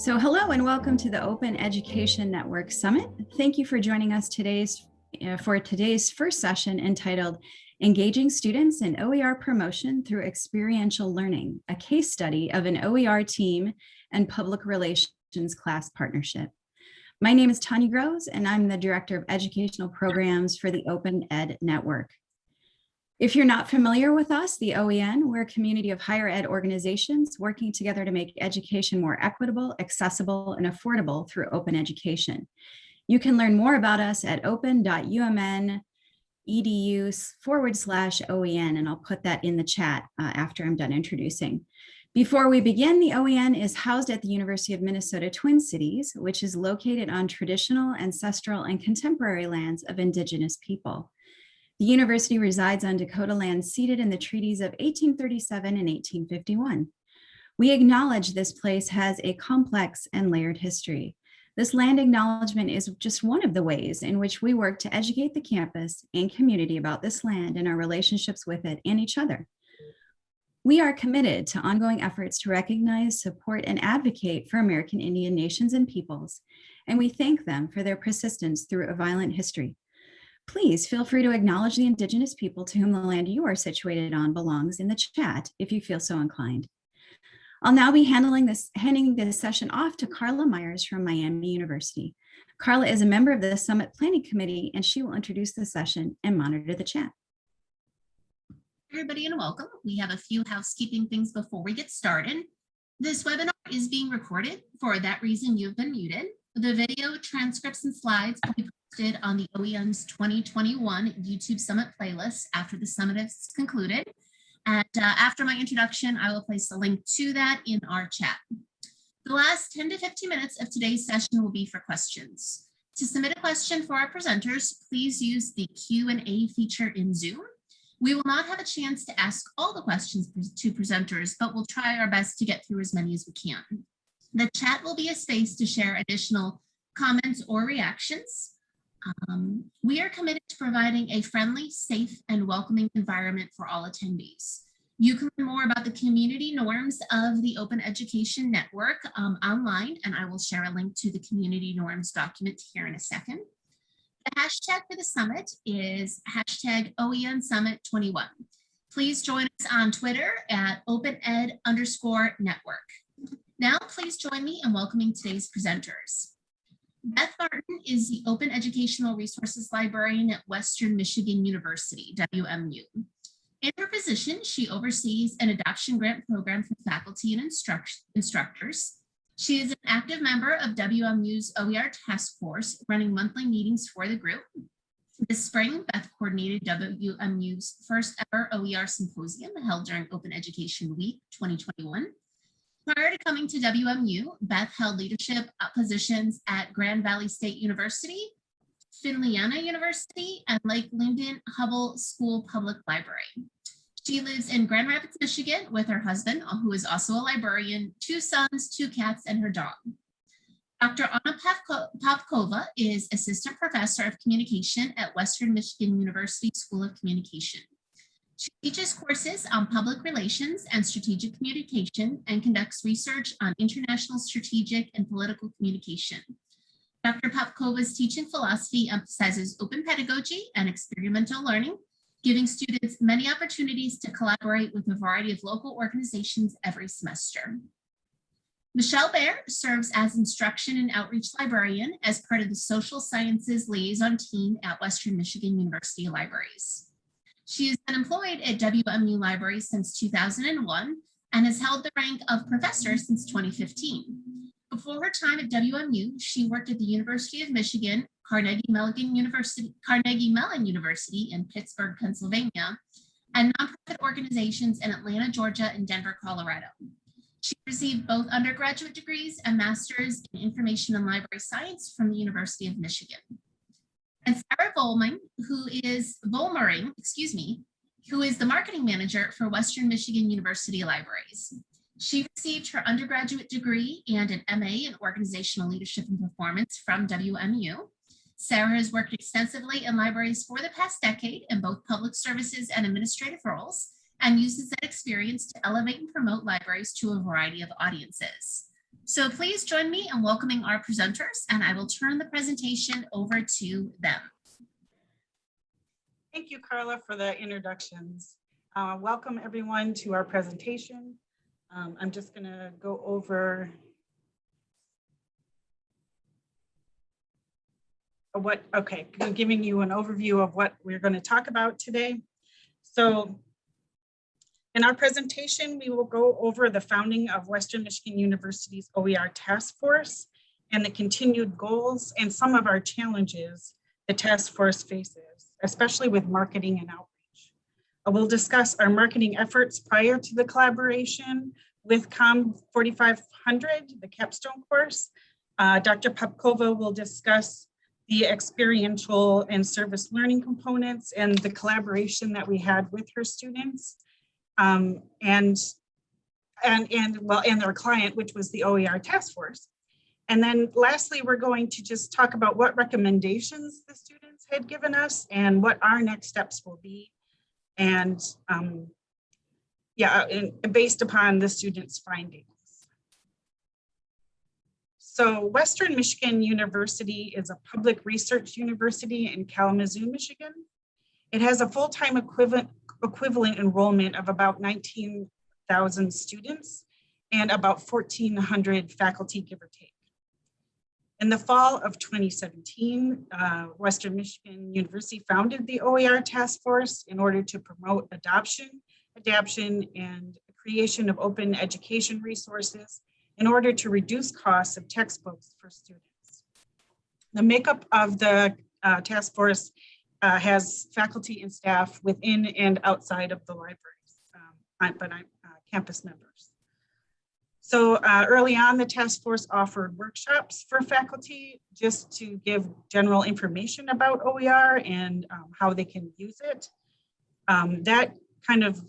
So hello and welcome to the Open Education Network Summit. Thank you for joining us today's uh, for today's first session entitled Engaging Students in OER Promotion Through Experiential Learning, a case study of an OER team and public relations class partnership. My name is Tanya Grosz and I'm the Director of Educational Programs for the Open Ed Network. If you're not familiar with us, the OEN, we're a community of higher ed organizations working together to make education more equitable, accessible, and affordable through open education. You can learn more about us at open.umn edu forward slash OEN, and I'll put that in the chat uh, after I'm done introducing. Before we begin, the OEN is housed at the University of Minnesota Twin Cities, which is located on traditional, ancestral, and contemporary lands of Indigenous people. The university resides on Dakota land ceded in the treaties of 1837 and 1851. We acknowledge this place has a complex and layered history. This land acknowledgement is just one of the ways in which we work to educate the campus and community about this land and our relationships with it and each other. We are committed to ongoing efforts to recognize, support, and advocate for American Indian nations and peoples, and we thank them for their persistence through a violent history. Please feel free to acknowledge the Indigenous people to whom the land you are situated on belongs in the chat if you feel so inclined. I'll now be handling this, handing this session off to Carla Myers from Miami University. Carla is a member of the Summit Planning Committee and she will introduce the session and monitor the chat. Everybody and welcome. We have a few housekeeping things before we get started. This webinar is being recorded. For that reason, you've been muted. The video, transcripts, and slides will be on the OEN's 2021 YouTube Summit playlist after the summit is concluded. And uh, after my introduction, I will place a link to that in our chat. The last 10 to 15 minutes of today's session will be for questions. To submit a question for our presenters, please use the Q&A feature in Zoom. We will not have a chance to ask all the questions to presenters, but we'll try our best to get through as many as we can. The chat will be a space to share additional comments or reactions. Um, we are committed to providing a friendly, safe, and welcoming environment for all attendees. You can learn more about the community norms of the Open Education Network um, online, and I will share a link to the community norms document here in a second. The hashtag for the summit is hashtag OEN Summit 21. Please join us on Twitter at OpenEd underscore network. Now, please join me in welcoming today's presenters. Beth Martin is the Open Educational Resources Librarian at Western Michigan University, WMU. In her position, she oversees an adoption grant program for faculty and instruct instructors. She is an active member of WMU's OER task force, running monthly meetings for the group. This spring, Beth coordinated WMU's first ever OER symposium held during Open Education Week 2021 Prior to coming to WMU, Beth held leadership positions at Grand Valley State University, Finlandia University, and Lake Linden Hubbell School Public Library. She lives in Grand Rapids, Michigan with her husband, who is also a librarian, two sons, two cats, and her dog. Dr. Anna Popkova is Assistant Professor of Communication at Western Michigan University School of Communication. She teaches courses on public relations and strategic communication and conducts research on international strategic and political communication. Dr. Popkova's teaching philosophy emphasizes open pedagogy and experimental learning, giving students many opportunities to collaborate with a variety of local organizations every semester. Michelle Behr serves as instruction and outreach librarian as part of the social sciences liaison team at Western Michigan University Libraries. She has been employed at WMU Library since 2001 and has held the rank of professor since 2015. Before her time at WMU, she worked at the University of Michigan, Carnegie Mellon University, Carnegie Mellon University in Pittsburgh, Pennsylvania, and nonprofit organizations in Atlanta, Georgia, and Denver, Colorado. She received both undergraduate degrees and masters in information and library science from the University of Michigan and Sarah Volming, who is Volmering, excuse me, who is the marketing manager for Western Michigan University Libraries. She received her undergraduate degree and an MA in Organizational Leadership and Performance from WMU. Sarah has worked extensively in libraries for the past decade in both public services and administrative roles and uses that experience to elevate and promote libraries to a variety of audiences. So please join me in welcoming our presenters and I will turn the presentation over to them. Thank you, Carla, for the introductions. Uh, Welcome, everyone, to our presentation. Um, I'm just going to go over what, okay, giving you an overview of what we're going to talk about today. So in our presentation, we will go over the founding of Western Michigan University's OER Task Force and the continued goals and some of our challenges the task force faces especially with marketing and outreach. Uh, We'll discuss our marketing efforts prior to the collaboration with COM 4500, the capstone course. Uh, Dr. Popkova will discuss the experiential and service learning components and the collaboration that we had with her students. Um, and, and, and, well, and their client, which was the OER task force. And then lastly, we're going to just talk about what recommendations the students had given us and what our next steps will be. And um, yeah, and based upon the students' findings. So Western Michigan University is a public research university in Kalamazoo, Michigan. It has a full-time equivalent, equivalent enrollment of about 19,000 students and about 1,400 faculty, give or take. In the fall of 2017, uh, Western Michigan University founded the OER Task Force in order to promote adoption, adaption, and creation of open education resources in order to reduce costs of textbooks for students. The makeup of the uh, task force uh, has faculty and staff within and outside of the libraries, um, but I'm uh, campus members. So uh, early on, the task force offered workshops for faculty just to give general information about OER and um, how they can use it. Um, that kind of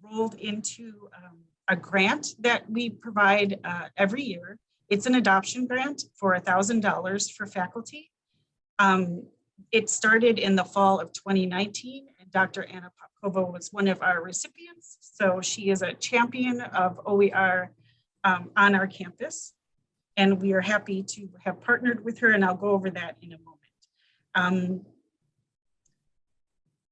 rolled into um, a grant that we provide uh, every year. It's an adoption grant for $1,000 for faculty. Um, it started in the fall of 2019 and Dr. Anna Popkova was one of our recipients. So she is a champion of OER um, on our campus. And we are happy to have partnered with her and I'll go over that in a moment. Um,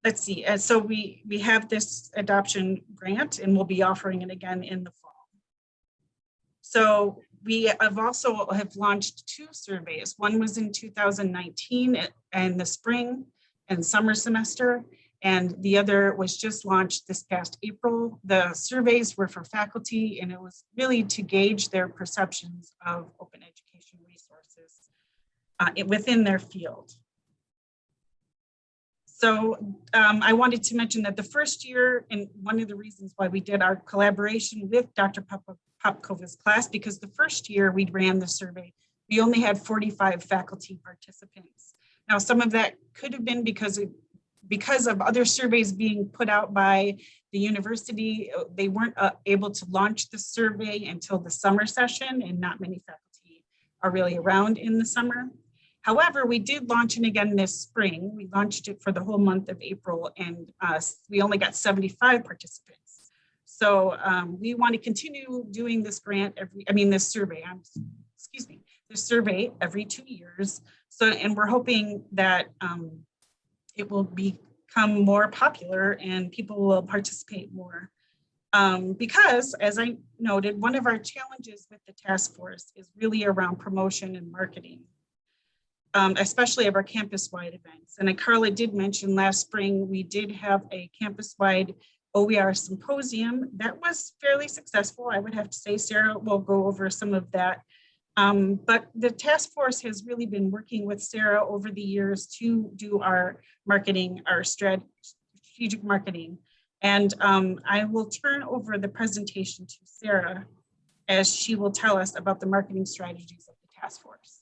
let's see, uh, so we, we have this adoption grant and we'll be offering it again in the fall. So we have also have launched two surveys. One was in 2019 and the spring and summer semester, and the other was just launched this past April. The surveys were for faculty and it was really to gauge their perceptions of open education resources uh, within their field. So um, I wanted to mention that the first year, and one of the reasons why we did our collaboration with Dr. Pop Popkova's class, because the first year we ran the survey, we only had 45 faculty participants. Now, some of that could have been because of, because of other surveys being put out by the university, uh, they weren't uh, able to launch the survey until the summer session and not many faculty are really around in the summer. However, we did launch it again this spring. We launched it for the whole month of April and uh, we only got 75 participants. So um, we want to continue doing this grant every, I mean, this survey, I'm, excuse me, this survey every two years. So, and we're hoping that um, it will become more popular and people will participate more. Um, because as I noted, one of our challenges with the task force is really around promotion and marketing um, especially of our campus-wide events. And Carla did mention last spring, we did have a campus-wide OER symposium that was fairly successful. I would have to say Sarah will go over some of that. Um, but the task force has really been working with Sarah over the years to do our marketing, our strategic marketing. And um, I will turn over the presentation to Sarah as she will tell us about the marketing strategies of the task force.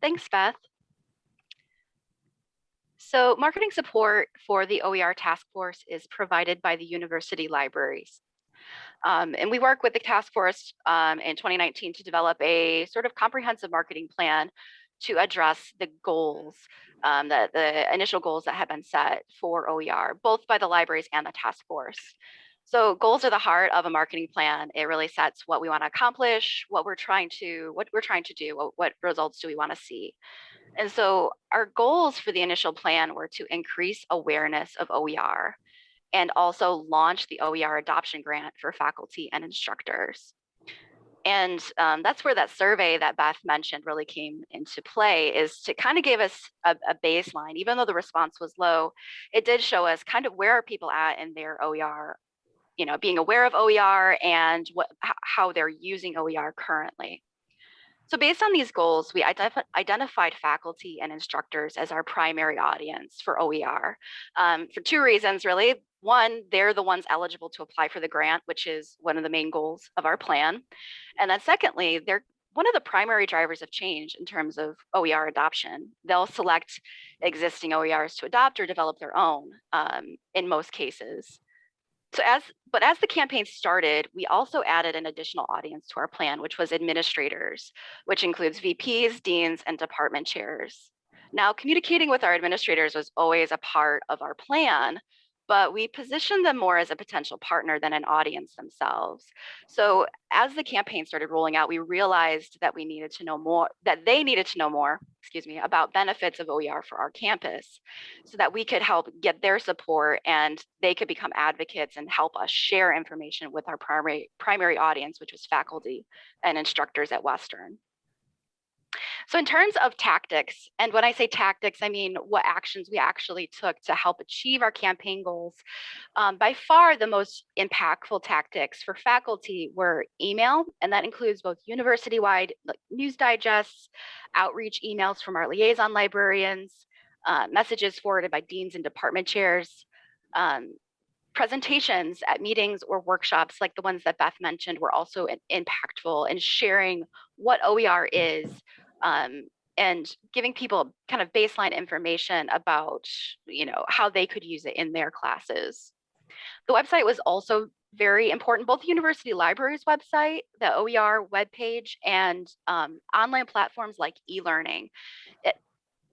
Thanks, Beth. So marketing support for the OER task force is provided by the university libraries. Um, and we work with the task force um, in 2019 to develop a sort of comprehensive marketing plan to address the goals, um, the, the initial goals that have been set for OER, both by the libraries and the task force. So goals are the heart of a marketing plan. It really sets what we want to accomplish, what we're trying to, what we're trying to do, what, what results do we want to see. And so our goals for the initial plan were to increase awareness of OER and also launch the OER adoption grant for faculty and instructors. And um, that's where that survey that Beth mentioned really came into play is to kind of give us a, a, baseline, even though the response was low, it did show us kind of where are people at in their OER, you know, being aware of OER and what how they're using OER currently. So based on these goals, we identif identified faculty and instructors as our primary audience for OER um, for two reasons, really. One, they're the ones eligible to apply for the grant, which is one of the main goals of our plan. And then secondly, they're one of the primary drivers of change in terms of OER adoption. They'll select existing OERs to adopt or develop their own um, in most cases. So as, but as the campaign started, we also added an additional audience to our plan, which was administrators, which includes VPs, deans, and department chairs. Now, communicating with our administrators was always a part of our plan, but we positioned them more as a potential partner than an audience themselves. So as the campaign started rolling out, we realized that we needed to know more, that they needed to know more, excuse me, about benefits of OER for our campus so that we could help get their support and they could become advocates and help us share information with our primary, primary audience, which was faculty and instructors at Western. So in terms of tactics, and when I say tactics, I mean what actions we actually took to help achieve our campaign goals. Um, by far the most impactful tactics for faculty were email, and that includes both university-wide like, news digests, outreach emails from our liaison librarians, uh, messages forwarded by deans and department chairs, um, presentations at meetings or workshops like the ones that Beth mentioned were also impactful in sharing what OER is, um, and giving people kind of baseline information about, you know, how they could use it in their classes. The website was also very important, both the university library's website, the OER webpage, and um, online platforms like e-learning.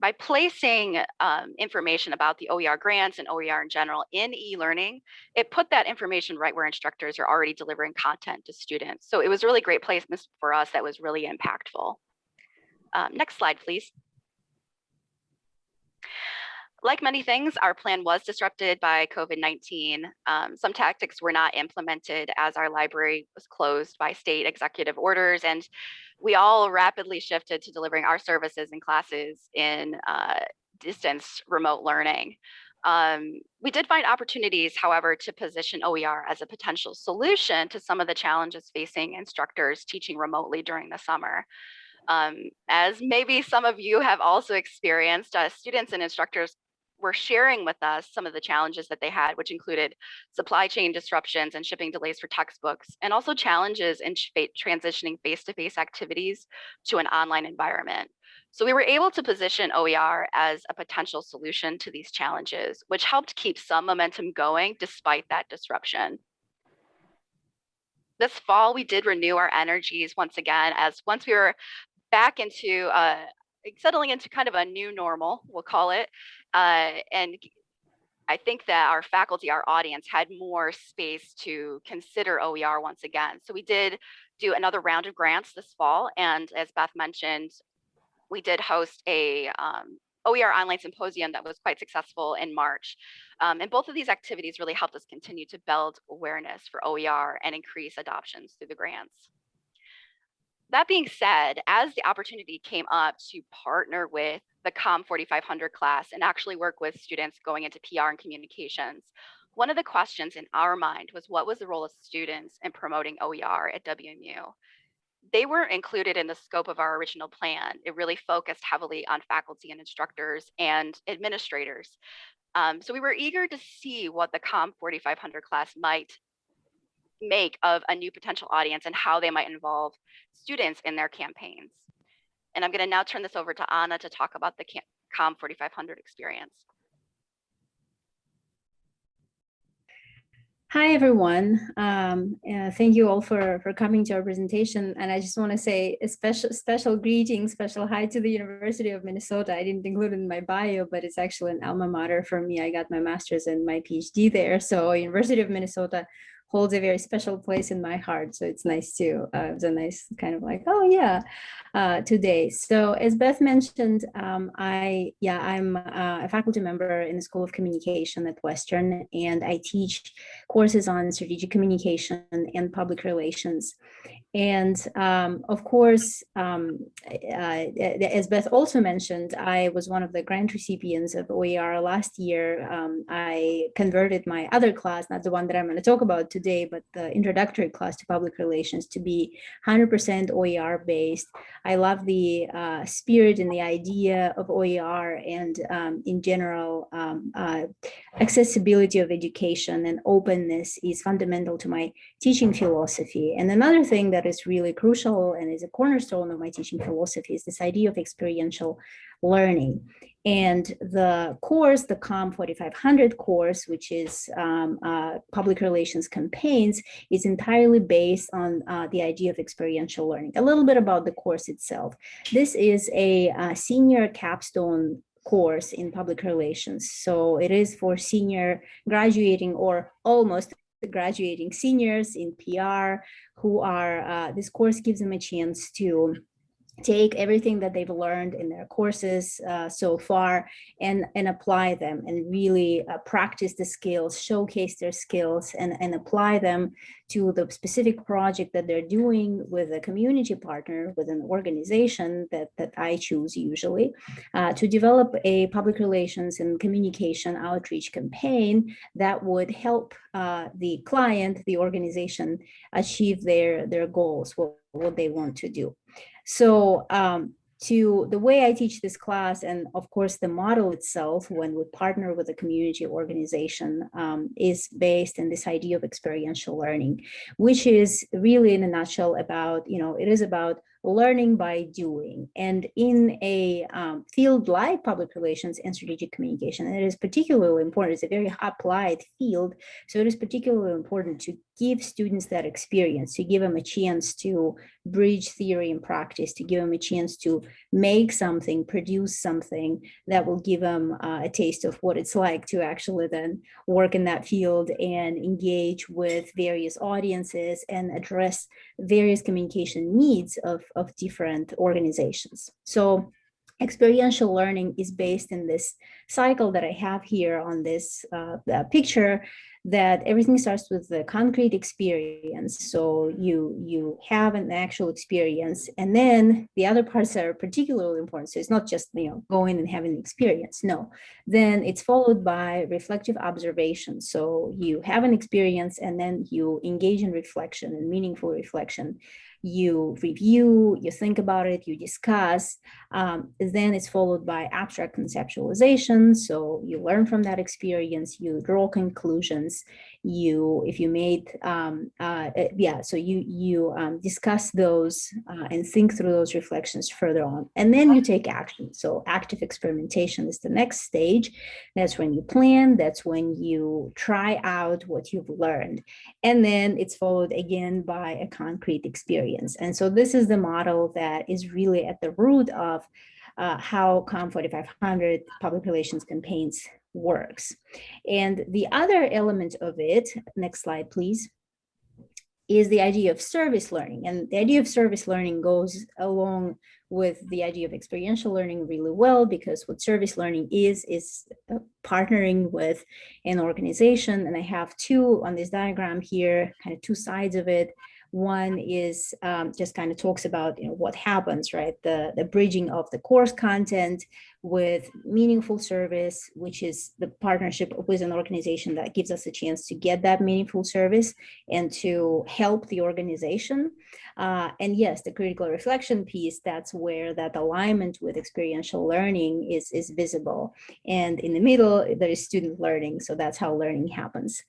By placing um, information about the OER grants and OER in general in e-learning, it put that information right where instructors are already delivering content to students. So it was a really great placement for us that was really impactful. Um, next slide, please. Like many things, our plan was disrupted by COVID-19. Um, some tactics were not implemented as our library was closed by state executive orders, and we all rapidly shifted to delivering our services and classes in uh, distance remote learning. Um, we did find opportunities, however, to position OER as a potential solution to some of the challenges facing instructors teaching remotely during the summer. Um, as maybe some of you have also experienced, uh, students and instructors were sharing with us some of the challenges that they had, which included supply chain disruptions and shipping delays for textbooks, and also challenges in transitioning face-to-face -face activities to an online environment. So we were able to position OER as a potential solution to these challenges, which helped keep some momentum going despite that disruption this fall we did renew our energies once again as once we were back into uh, settling into kind of a new normal, we'll call it. Uh, and I think that our faculty, our audience had more space to consider OER once again. So we did do another round of grants this fall. And as Beth mentioned, we did host a um, OER online symposium that was quite successful in March. Um, and both of these activities really helped us continue to build awareness for OER and increase adoptions through the grants that being said, as the opportunity came up to partner with the COM 4500 class and actually work with students going into PR and communications, one of the questions in our mind was what was the role of students in promoting OER at WMU? They weren't included in the scope of our original plan. It really focused heavily on faculty and instructors and administrators. Um, so we were eager to see what the COM 4500 class might make of a new potential audience and how they might involve students in their campaigns. And I'm going to now turn this over to Anna to talk about the COM 4500 experience. Hi, everyone. Um, uh, thank you all for, for coming to our presentation. And I just want to say a special, special greeting, special hi to the University of Minnesota. I didn't include it in my bio, but it's actually an alma mater for me. I got my master's and my PhD there. So University of Minnesota holds a very special place in my heart. So it's nice to, uh, it a nice kind of like, oh yeah, uh, today. So as Beth mentioned, um, I, yeah, I'm uh, a faculty member in the School of Communication at Western, and I teach courses on strategic communication and public relations. And um, of course, um, uh, as Beth also mentioned, I was one of the grant recipients of OER last year. Um, I converted my other class, not the one that I'm going to talk about today, but the introductory class to public relations to be 100% OER based. I love the uh, spirit and the idea of OER and um, in general, um, uh, accessibility of education and openness is fundamental to my teaching philosophy. And another thing that is really crucial and is a cornerstone of my teaching philosophy is this idea of experiential learning. And the course, the COM 4500 course, which is um, uh, public relations campaigns, is entirely based on uh, the idea of experiential learning. A little bit about the course itself. This is a, a senior capstone course in public relations. So it is for senior graduating or almost graduating seniors in PR who are, uh, this course gives them a chance to take everything that they've learned in their courses uh, so far and, and apply them and really uh, practice the skills, showcase their skills and, and apply them to the specific project that they're doing with a community partner, with an organization that, that I choose usually, uh, to develop a public relations and communication outreach campaign that would help uh, the client, the organization achieve their, their goals, what, what they want to do. So um, to the way I teach this class and of course the model itself when we partner with a community organization um, is based in this idea of experiential learning, which is really in a nutshell about, you know, it is about learning by doing. And in a um, field like public relations and strategic communication, it is particularly important, it's a very applied field, so it is particularly important to give students that experience, to give them a chance to bridge theory and practice, to give them a chance to make something, produce something that will give them uh, a taste of what it's like to actually then work in that field and engage with various audiences and address various communication needs of, of different organizations. So experiential learning is based in this cycle that I have here on this uh, picture that everything starts with the concrete experience. So you you have an actual experience, and then the other parts are particularly important. So it's not just you know going and having an experience. No, then it's followed by reflective observation. So you have an experience, and then you engage in reflection and meaningful reflection you review, you think about it, you discuss, um, then it's followed by abstract conceptualization. So you learn from that experience, you draw conclusions, you, if you made, um, uh, eh, yeah, so you, you um, discuss those uh, and think through those reflections further on, and then you take action. So active experimentation is the next stage. That's when you plan, that's when you try out what you've learned. And then it's followed again by a concrete experience. And so this is the model that is really at the root of uh, how COM 4500 public relations campaigns works. And the other element of it, next slide, please, is the idea of service learning. And the idea of service learning goes along with the idea of experiential learning really well, because what service learning is, is uh, partnering with an organization. And I have two on this diagram here, kind of two sides of it. One is um, just kind of talks about you know, what happens, right? The, the bridging of the course content with meaningful service, which is the partnership with an organization that gives us a chance to get that meaningful service and to help the organization. Uh, and yes, the critical reflection piece, that's where that alignment with experiential learning is, is visible. And in the middle, there is student learning. So that's how learning happens.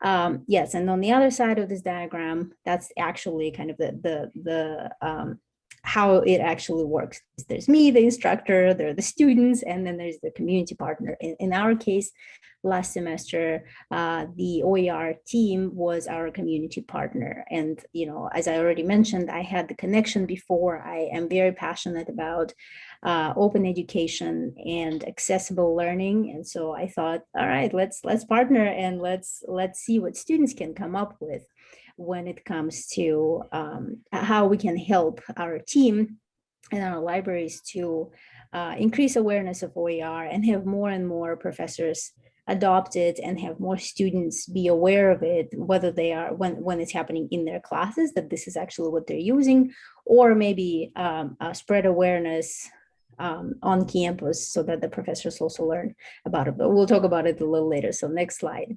Um, yes, and on the other side of this diagram, that's actually kind of the, the, the um, how it actually works. There's me, the instructor, there are the students, and then there's the community partner. In, in our case, last semester, uh, the OER team was our community partner. And, you know, as I already mentioned, I had the connection before. I am very passionate about uh, open education and accessible learning. And so I thought, all right, let's let's partner and let's let's see what students can come up with when it comes to um, how we can help our team and our libraries to uh, increase awareness of OER and have more and more professors adopt it and have more students be aware of it, whether they are when, when it's happening in their classes, that this is actually what they're using, or maybe um, uh, spread awareness um, on campus so that the professors also learn about it. But we'll talk about it a little later. So next slide.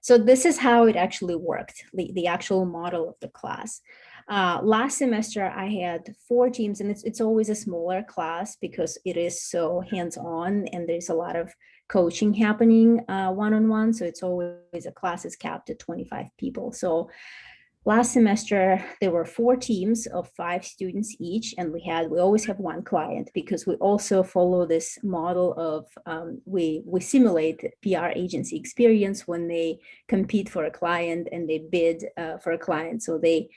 So this is how it actually worked, the, the actual model of the class. Uh, last semester, I had four teams, and it's, it's always a smaller class because it is so hands-on and there's a lot of coaching happening uh, one-on-one. -on -one, so it's always a class is capped at 25 people. So Last semester, there were four teams of five students each, and we had we always have one client because we also follow this model of um, we we simulate PR agency experience when they compete for a client and they bid uh, for a client. So they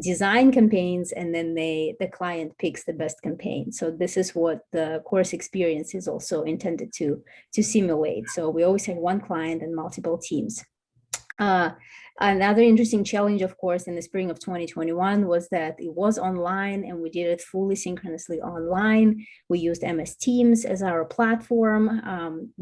design campaigns and then they the client picks the best campaign. So this is what the course experience is also intended to to simulate. So we always have one client and multiple teams. Uh, Another interesting challenge, of course, in the spring of 2021 was that it was online and we did it fully synchronously online. We used MS Teams as our platform um,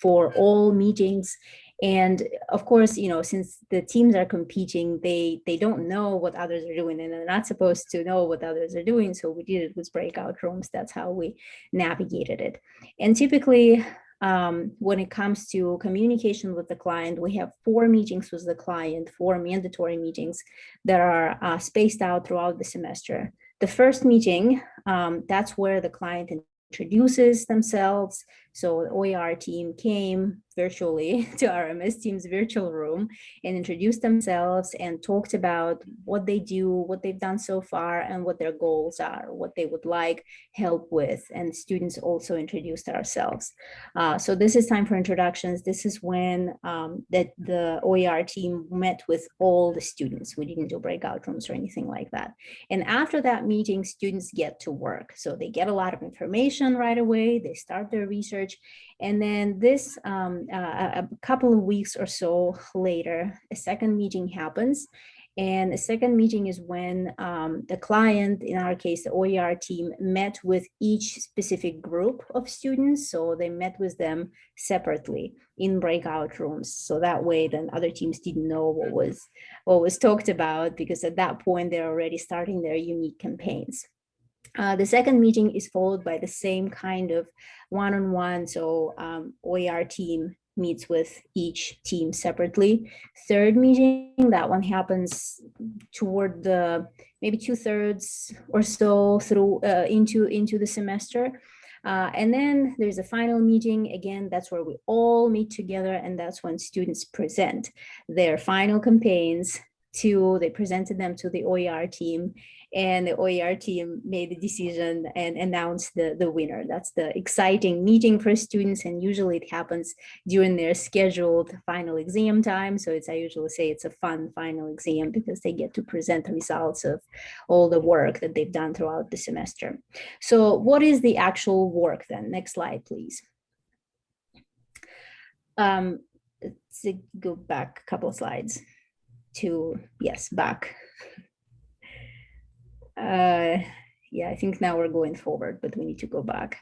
for all meetings. And of course, you know, since the teams are competing, they they don't know what others are doing and they're not supposed to know what others are doing. So we did it with breakout rooms. That's how we navigated it. And typically um, when it comes to communication with the client, we have four meetings with the client, four mandatory meetings that are uh, spaced out throughout the semester. The first meeting, um, that's where the client introduces themselves. So the OER team came virtually to our MS Teams virtual room and introduced themselves and talked about what they do, what they've done so far, and what their goals are, what they would like help with. And students also introduced ourselves. Uh, so this is time for introductions. This is when um, that the OER team met with all the students. We didn't do breakout rooms or anything like that. And after that meeting, students get to work. So they get a lot of information right away. They start their research research. And then this, um, uh, a couple of weeks or so later, a second meeting happens. And the second meeting is when um, the client, in our case, the OER team, met with each specific group of students. So they met with them separately in breakout rooms. So that way, then other teams didn't know what was what was talked about because at that point they're already starting their unique campaigns. Uh, the second meeting is followed by the same kind of one-on-one. -on -one, so um, OER team meets with each team separately. Third meeting, that one happens toward the maybe two thirds or so through uh, into into the semester. Uh, and then there's a final meeting. Again, that's where we all meet together and that's when students present their final campaigns to, they presented them to the OER team and the OER team made the decision and announced the, the winner. That's the exciting meeting for students and usually it happens during their scheduled final exam time. So it's, I usually say it's a fun final exam because they get to present the results of all the work that they've done throughout the semester. So what is the actual work then? Next slide, please. Um, let's go back a couple of slides to, yes, back. Uh, yeah, I think now we're going forward, but we need to go back.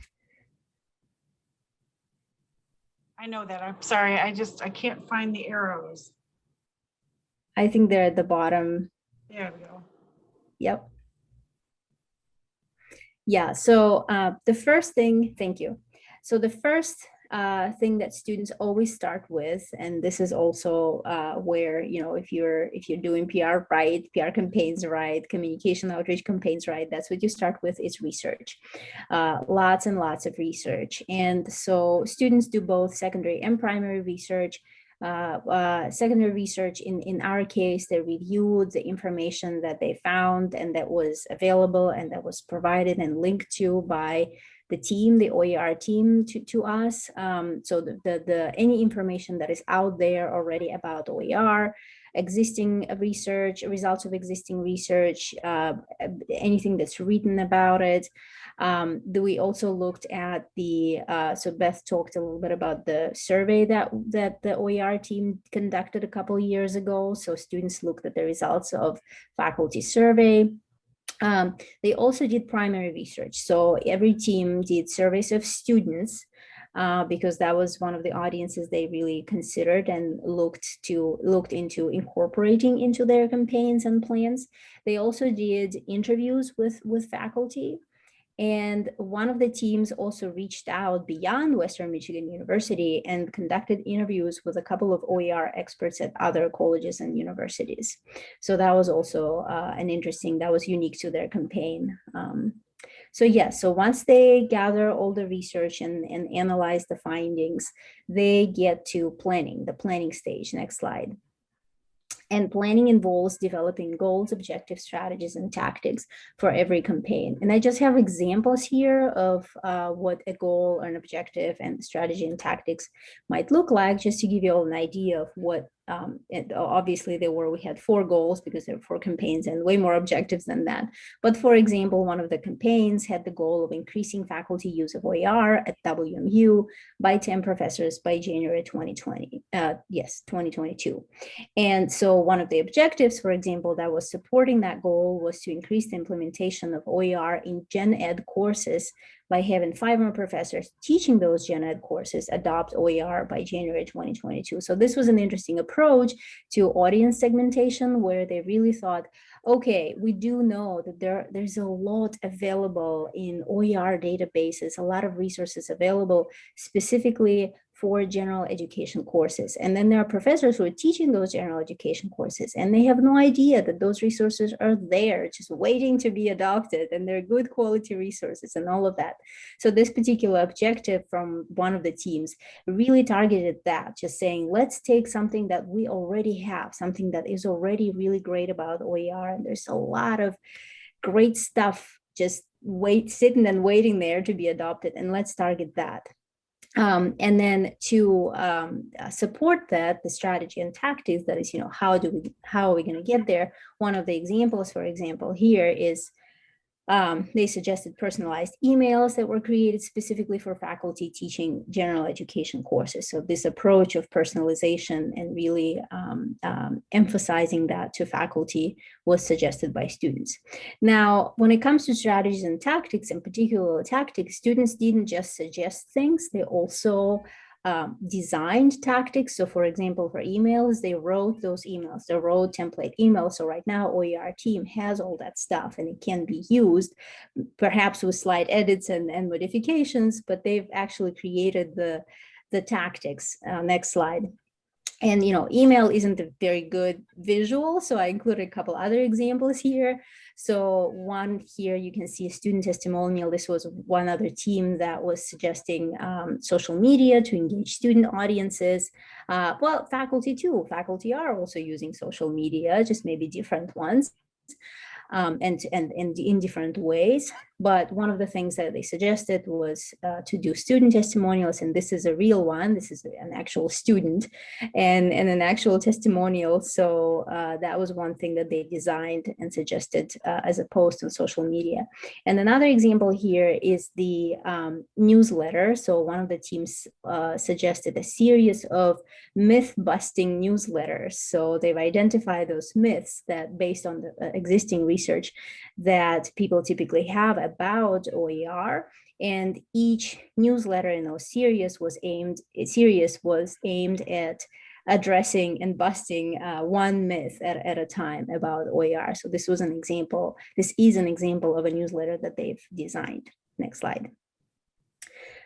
I know that. I'm sorry. I just, I can't find the arrows. I think they're at the bottom. There we go. Yep. Yeah, so uh, the first thing, thank you. So the first uh, thing that students always start with, and this is also uh, where, you know, if you're if you're doing PR right, PR campaigns right, communication outreach campaigns right, that's what you start with is research. Uh, lots and lots of research. And so students do both secondary and primary research. Uh, uh, secondary research in, in our case, they reviewed the information that they found and that was available and that was provided and linked to by the team, the OER team to, to us. Um, so the, the, the, any information that is out there already about OER, existing research, results of existing research, uh, anything that's written about it. Um, we also looked at the, uh, so Beth talked a little bit about the survey that, that the OER team conducted a couple years ago. So students looked at the results of faculty survey. Um, they also did primary research. So every team did surveys of students uh, because that was one of the audiences they really considered and looked to looked into incorporating into their campaigns and plans. They also did interviews with with faculty. And one of the teams also reached out beyond Western Michigan University and conducted interviews with a couple of OER experts at other colleges and universities. So that was also uh, an interesting, that was unique to their campaign. Um, so yes, yeah, so once they gather all the research and, and analyze the findings, they get to planning, the planning stage. Next slide. And planning involves developing goals, objectives, strategies, and tactics for every campaign. And I just have examples here of uh, what a goal, or an objective, and strategy and tactics might look like, just to give you all an idea of what um, obviously there were, we had four goals because there were four campaigns and way more objectives than that. But for example, one of the campaigns had the goal of increasing faculty use of OER at WMU by 10 professors by January 2020, uh, yes, 2022. And so one of the objectives, for example, that was supporting that goal was to increase the implementation of OER in gen ed courses by having five more professors teaching those gen ed courses adopt OER by January 2022. So this was an interesting approach to audience segmentation where they really thought, okay, we do know that there, there's a lot available in OER databases, a lot of resources available specifically for general education courses. And then there are professors who are teaching those general education courses and they have no idea that those resources are there just waiting to be adopted and they're good quality resources and all of that. So this particular objective from one of the teams really targeted that, just saying, let's take something that we already have, something that is already really great about OER. And there's a lot of great stuff just wait sitting and waiting there to be adopted and let's target that um, and then to um, uh, support that, the strategy and tactics, that is, you know, how do we, how are we going to get there? One of the examples, for example, here is um, they suggested personalized emails that were created specifically for faculty teaching general education courses. So this approach of personalization and really um, um, emphasizing that to faculty was suggested by students. Now, when it comes to strategies and tactics, in particular tactics, students didn't just suggest things, they also um, designed tactics. So for example, for emails, they wrote those emails, they wrote template emails. So right now OER team has all that stuff and it can be used perhaps with slight edits and, and modifications, but they've actually created the, the tactics. Uh, next slide. And, you know, email isn't a very good visual, so I included a couple other examples here. So one here, you can see a student testimonial. This was one other team that was suggesting um, social media to engage student audiences. Uh, well, faculty too. Faculty are also using social media, just maybe different ones um, and, and, and in different ways. But one of the things that they suggested was uh, to do student testimonials, and this is a real one. This is an actual student and, and an actual testimonial. So uh, that was one thing that they designed and suggested uh, as a post on social media. And another example here is the um, newsletter. So one of the teams uh, suggested a series of myth busting newsletters. So they've identified those myths that based on the uh, existing research that people typically have about OER and each newsletter in those series was aimed series was aimed at addressing and busting uh, one myth at, at a time about OER. So this was an example, this is an example of a newsletter that they've designed. Next slide.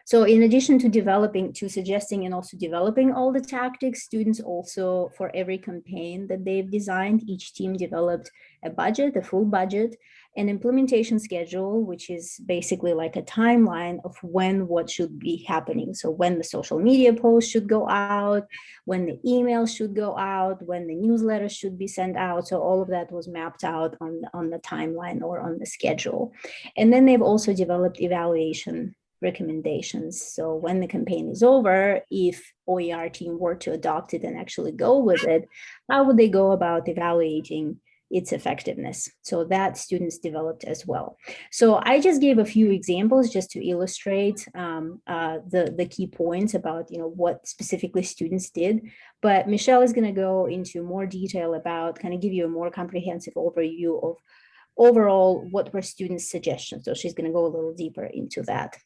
So in addition to developing, to suggesting and also developing all the tactics, students also, for every campaign that they've designed, each team developed a budget, a full budget, an implementation schedule, which is basically like a timeline of when what should be happening. So when the social media post should go out, when the email should go out, when the newsletter should be sent out. So all of that was mapped out on, on the timeline or on the schedule. And then they've also developed evaluation recommendations. So when the campaign is over, if OER team were to adopt it and actually go with it, how would they go about evaluating its effectiveness? So that students developed as well. So I just gave a few examples just to illustrate um, uh, the, the key points about you know what specifically students did. But Michelle is going to go into more detail about kind of give you a more comprehensive overview of overall what were students' suggestions. So she's going to go a little deeper into that.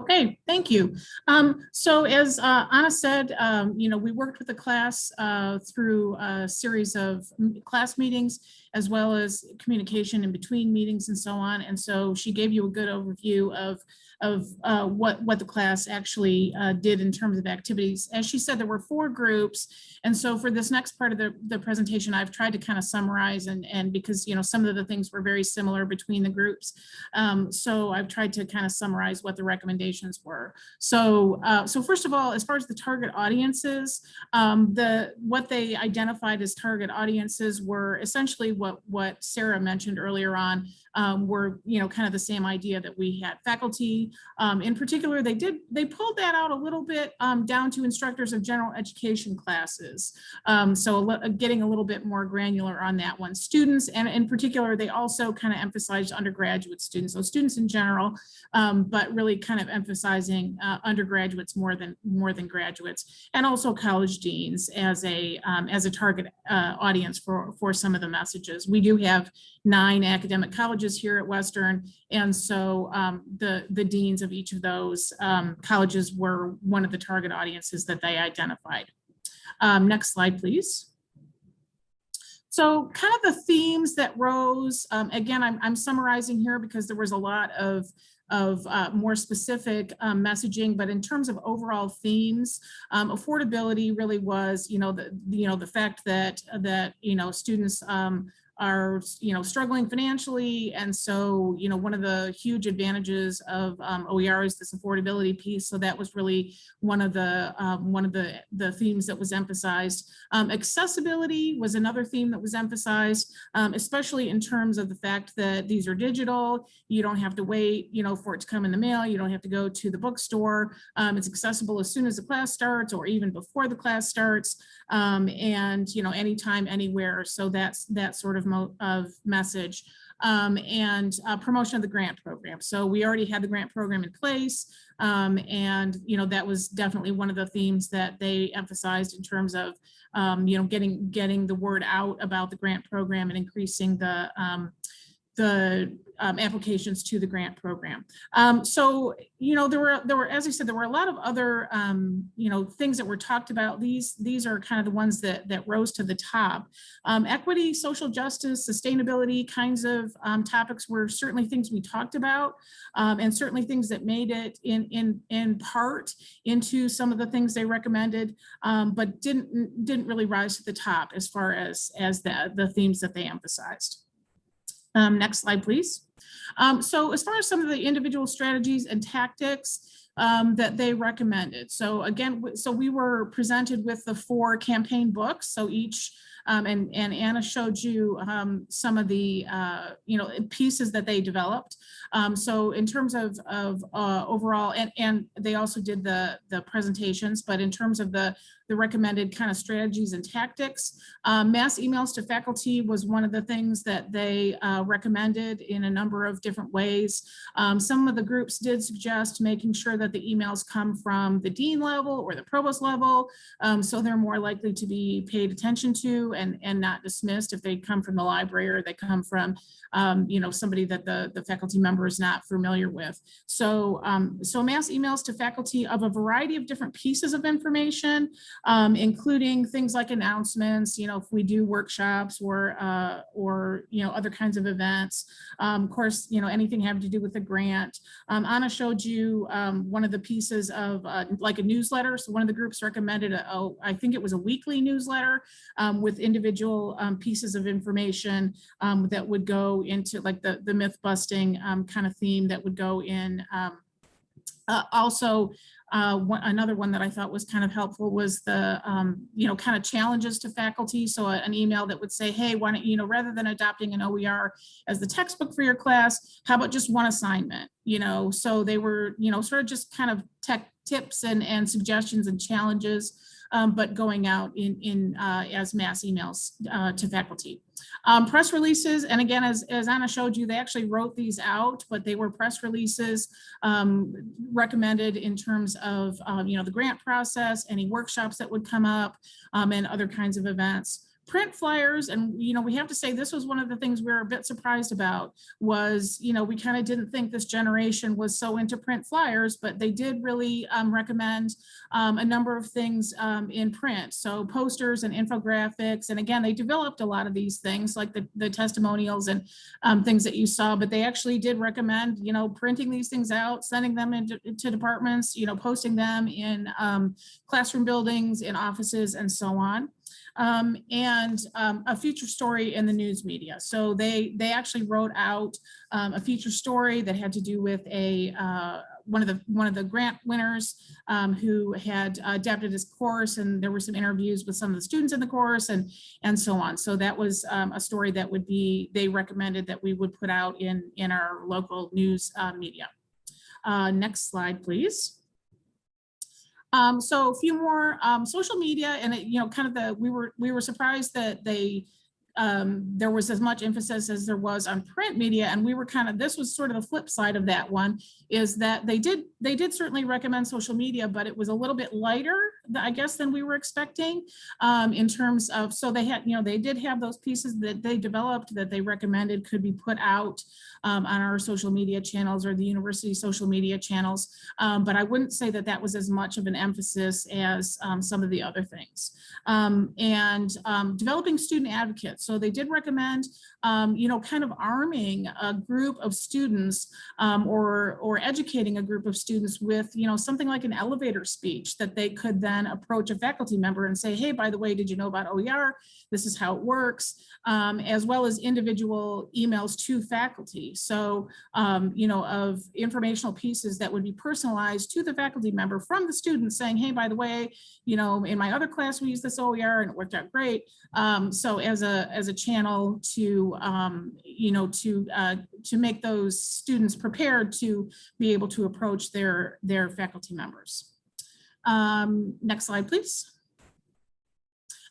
Okay, thank you. Um, so as uh, Anna said, um, you know, we worked with the class uh, through a series of class meetings as well as communication in between meetings and so on. And so she gave you a good overview of of uh, what what the class actually uh, did in terms of activities. As she said, there were four groups, and so for this next part of the the presentation, I've tried to kind of summarize and and because you know some of the things were very similar between the groups, um, so I've tried to kind of summarize what the recommendations were. So uh, so first of all, as far as the target audiences, um, the what they identified as target audiences were essentially what what Sarah mentioned earlier on um, were, you know, kind of the same idea that we had faculty. Um, in particular, they did, they pulled that out a little bit um, down to instructors of general education classes. Um, so a getting a little bit more granular on that one. Students, and in particular, they also kind of emphasized undergraduate students. So students in general, um, but really kind of emphasizing uh, undergraduates more than more than graduates, and also college deans as a um, as a target uh, audience for for some of the messages. We do have nine academic colleges here at Western. And so um, the, the deans of each of those um, colleges were one of the target audiences that they identified. Um, next slide, please. So kind of the themes that rose, um, again, I'm, I'm summarizing here because there was a lot of of uh, more specific um, messaging, but in terms of overall themes, um, affordability really was, you know, the you know the fact that that you know students um, are you know struggling financially. And so you know one of the huge advantages of um, OER is this affordability piece. So that was really one of the um, one of the the themes that was emphasized. Um, accessibility was another theme that was emphasized um, especially in terms of the fact that these are digital. You don't have to wait you know for it to come in the mail. You don't have to go to the bookstore. Um, it's accessible as soon as the class starts or even before the class starts. Um, and you know anytime anywhere. So that's that sort of of message um, and uh, promotion of the grant program. So we already had the grant program in place um, and you know that was definitely one of the themes that they emphasized in terms of um, you know getting getting the word out about the grant program and increasing the um, the um, applications to the grant program. Um, so, you know, there were, there were, as I said, there were a lot of other, um, you know, things that were talked about. These, these are kind of the ones that, that rose to the top. Um, equity, social justice, sustainability kinds of um, topics were certainly things we talked about um, and certainly things that made it in, in, in part into some of the things they recommended, but didn't, didn't really rise to the top as far as, as the, the themes that they emphasized. Um, next slide, please. Um, so as far as some of the individual strategies and tactics um, that they recommended. So again, so we were presented with the four campaign books. So each, um, and, and Anna showed you um, some of the, uh, you know, pieces that they developed. Um, so in terms of, of uh, overall, and, and they also did the, the presentations, but in terms of the, the recommended kind of strategies and tactics, um, mass emails to faculty was one of the things that they uh, recommended in a number of different ways. Um, some of the groups did suggest making sure that the emails come from the dean level or the provost level, um, so they're more likely to be paid attention to and, and not dismissed if they come from the library or they come from, um, you know, somebody that the, the faculty member is not familiar with. So, um, so mass emails to faculty of a variety of different pieces of information, um, including things like announcements, you know, if we do workshops or, uh, or, you know, other kinds of events. Um, of course, you know, anything having to do with the grant. Um, Anna showed you um, one of the pieces of uh, like a newsletter. So one of the groups recommended, a, a, I think it was a weekly newsletter um, with individual um, pieces of information that would go into like the, the myth busting kind of theme that would go in. Um, uh, also, uh, one, another one that I thought was kind of helpful was the, um, you know, kind of challenges to faculty. So a- an email that would say, hey, why don't, you know, rather than adopting an OER as the textbook for your class, how about just one assignment? You know, so they were, you know, sort of just kind of tech tips and, and suggestions and challenges, um, but going out in, in, uh, as mass emails, uh, to faculty. Um, press releases, and again, as, as Anna showed you, they actually wrote these out, but they were press releases um, recommended in terms of, um, you know, the grant process, any workshops that would come up, um, and other kinds of events. Print flyers, and, you know, we have to say this was one of the things we were a bit surprised about was, you know, we kind of didn't think this generation was so into print flyers, but they did really um, recommend um, a number of things um, in print. So posters and infographics. And again, they developed a lot of these things like the, the testimonials and um, things that you saw, but they actually did recommend, you know, printing these things out, sending them into to departments, you know, posting them in um, classroom buildings, in offices and so on. Um, and um, a feature story in the news media. So they they actually wrote out um, a feature story that had to do with a uh, one of the one of the grant winners um, who had adapted his course and there were some interviews with some of the students in the course and and so on. So that was um, a story that would be they recommended that we would put out in in our local news uh, media. Uh, next slide, please. Um, so a few more um, social media and it, you know, kind of the we were we were surprised that they um, there was as much emphasis as there was on print media. And we were kind of, this was sort of the flip side of that one, is that they did, they did certainly recommend social media, but it was a little bit lighter, I guess, than we were expecting um, in terms of, so they had, you know, they did have those pieces that they developed that they recommended could be put out um, on our social media channels or the university social media channels. Um, but I wouldn't say that that was as much of an emphasis as um, some of the other things. Um, and developing student advocates. So they did recommend, um, you know, kind of arming a group of students um, or, or educating a group of students with, you know, something like an elevator speech that they could then approach a faculty member and say, hey, by the way, did you know about OER? This is how it works, um, as well as individual emails to faculty. So, um, you know, of informational pieces that would be personalized to the faculty member from the student saying, hey, by the way, you know, in my other class, we used this OER and it worked out great. Um, so as a as a channel to um, you know to uh, to make those students prepared to be able to approach their their faculty members. Um, next slide, please.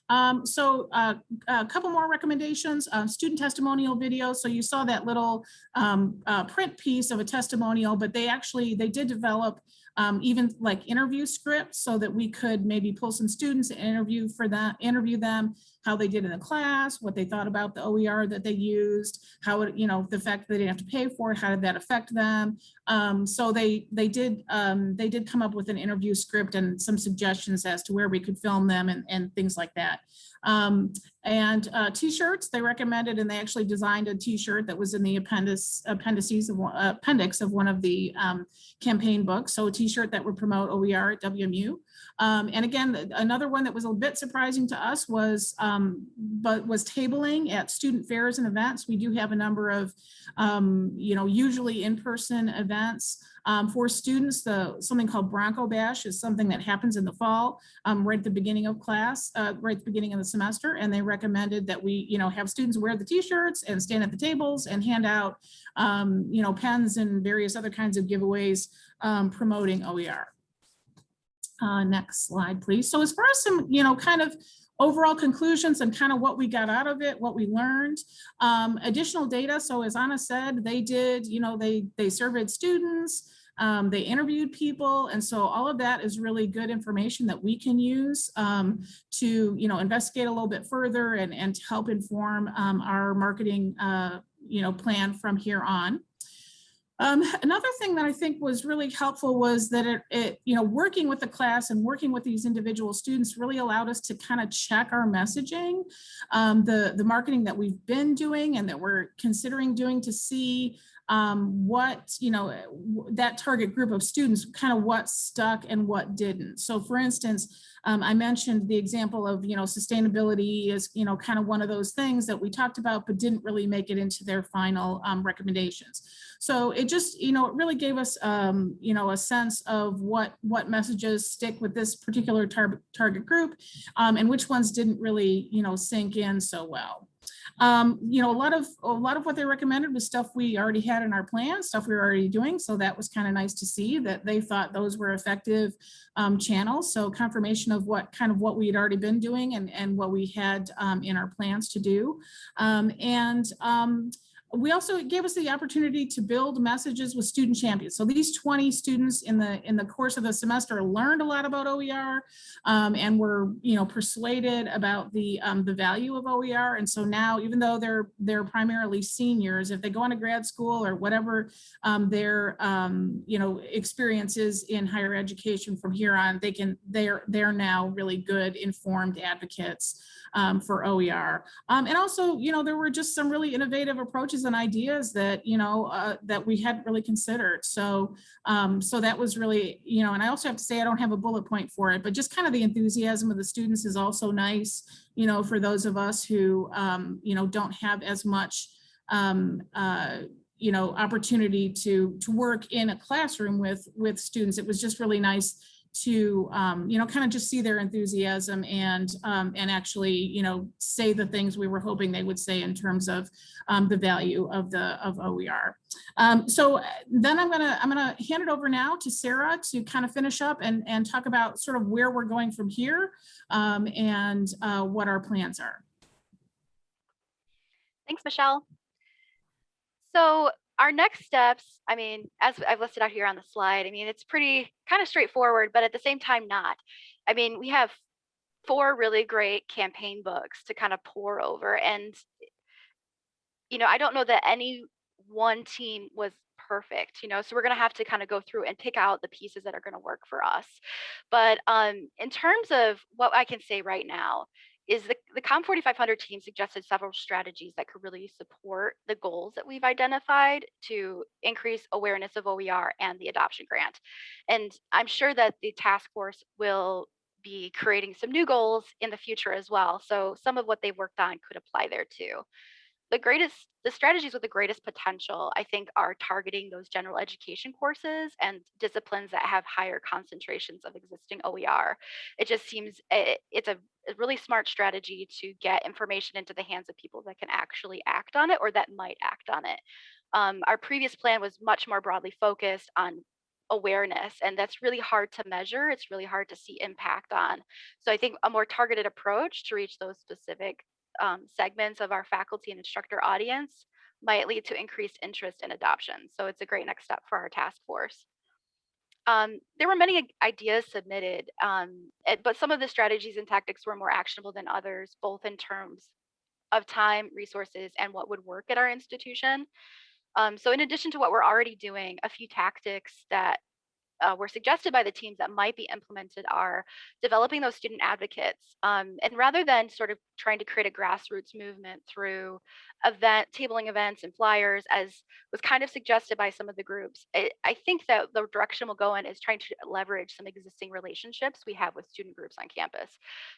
Um, so uh, a couple more recommendations, uh, student testimonial video. So you saw that little um, uh, print piece of a testimonial, but they actually, they did develop um, even like interview scripts so that we could maybe pull some students and interview for that, interview them, how they did in the class, what they thought about the OER that they used, how it, you know, the fact that they didn't have to pay for it, how did that affect them? Um, so they they did um, they did come up with an interview script and some suggestions as to where we could film them and, and things like that. Um, and uh, t-shirts they recommended and they actually designed a t-shirt that was in the appendix appendices of uh, appendix of one of the um, campaign books. So a t-shirt that would promote OER at WMU. Um, and again, another one that was a bit surprising to us was, um, but was tabling at student fairs and events. We do have a number of, um, you know, usually in-person events um, for students. The something called Bronco Bash is something that happens in the fall, um, right at the beginning of class, uh, right at the beginning of the semester. And they recommended that we, you know, have students wear the t-shirts and stand at the tables and hand out, um, you know, pens and various other kinds of giveaways promoting OER. Uh, next slide, please. So as far as some, you know, kind of overall conclusions and kind of what we got out of it, what we learned, um, additional data. So as Anna said, they did, you know, they they surveyed students, um, they interviewed people. And so all of that is really good information that we can use um, to, you know, investigate a little bit further and, and help inform um, our marketing, uh, you know, plan from here on. Um, another thing that I think was really helpful was that it, it, you know, working with the class and working with these individual students really allowed us to kind of check our messaging, um, the, the marketing that we've been doing and that we're considering doing to see um, what, you know, that target group of students, kind of what stuck and what didn't. So for instance, um, I mentioned the example of, you know, sustainability is, you know, kind of one of those things that we talked about, but didn't really make it into their final um, recommendations. So it just, you know, it really gave us, um, you know, a sense of what, what messages stick with this particular tar- target group um, and which ones didn't really, you know, sink in so well. Um, you know, a lot of, a lot of what they recommended was stuff we already had in our plan, stuff we were already doing. So that was kind of nice to see that they thought those were effective um, channels. So confirmation of what kind of what we had already been doing and, and what we had um, in our plans to do. Um, and um, we also gave us the opportunity to build messages with student champions. So these 20 students in the in the course of the semester learned a lot about OER um, and were you know persuaded about the um, the value of OER. And so now, even though they're they're primarily seniors, if they go on into grad school or whatever um, their um, you know experiences in higher education from here on, they can they're they're now really good informed advocates um, for OER. Um, and also, you know, there were just some really innovative approaches and ideas that, you know, uh, that we hadn't really considered. So, um, so that was really, you know, and I also have to say, I don't have a bullet point for it, but just kind of the enthusiasm of the students is also nice, you know, for those of us who, um, you know, don't have as much, um, uh, you know, opportunity to, to work in a classroom with, with students. It was just really nice to um, you know kind of just see their enthusiasm and um, and actually you know say the things we were hoping they would say in terms of um, the value of the of OER. Um, so uh, then I'm gonna I'm gonna hand it over now to Sarah to kind of finish up and and talk about sort of where we're going from here um, and uh, what our plans are. Thanks, Michelle. So our next steps, I mean, as I've listed out here on the slide, I mean, it's pretty kind of straightforward, but at the same time, not. I mean, we have four really great campaign books to kind of pore over. And, you know, I don't know that any one team was perfect, you know, so we're going to have to kind of go through and pick out the pieces that are going to work for us. But um, in terms of what I can say right now, is the, the COM 4500 team suggested several strategies that could really support the goals that we've identified to increase awareness of OER and the adoption grant. And I'm sure that the task force will be creating some new goals in the future as well. So some of what they've worked on could apply there too the greatest the strategies with the greatest potential i think are targeting those general education courses and disciplines that have higher concentrations of existing oer it just seems it, it's a, a really smart strategy to get information into the hands of people that can actually act on it or that might act on it. Um, our previous plan was much more broadly focused on awareness and that's really hard to measure it's really hard to see impact on. So i think a more targeted approach to reach those specific um, segments of our faculty and instructor audience might lead to increased interest in adoption. So it's a great next step for our task force. Um, there were many ideas submitted, um, but some of the strategies and tactics were more actionable than others, both in terms of time, resources, and what would work at our institution. Um, so in addition to what we're already doing, a few tactics that uh, were suggested by the teams that might be implemented are developing those student advocates. Um, and rather than sort of trying to create a grassroots movement through event tabling events and flyers, as was kind of suggested by some of the groups, I, I think that the direction we'll go in is trying to leverage some existing relationships we have with student groups on campus,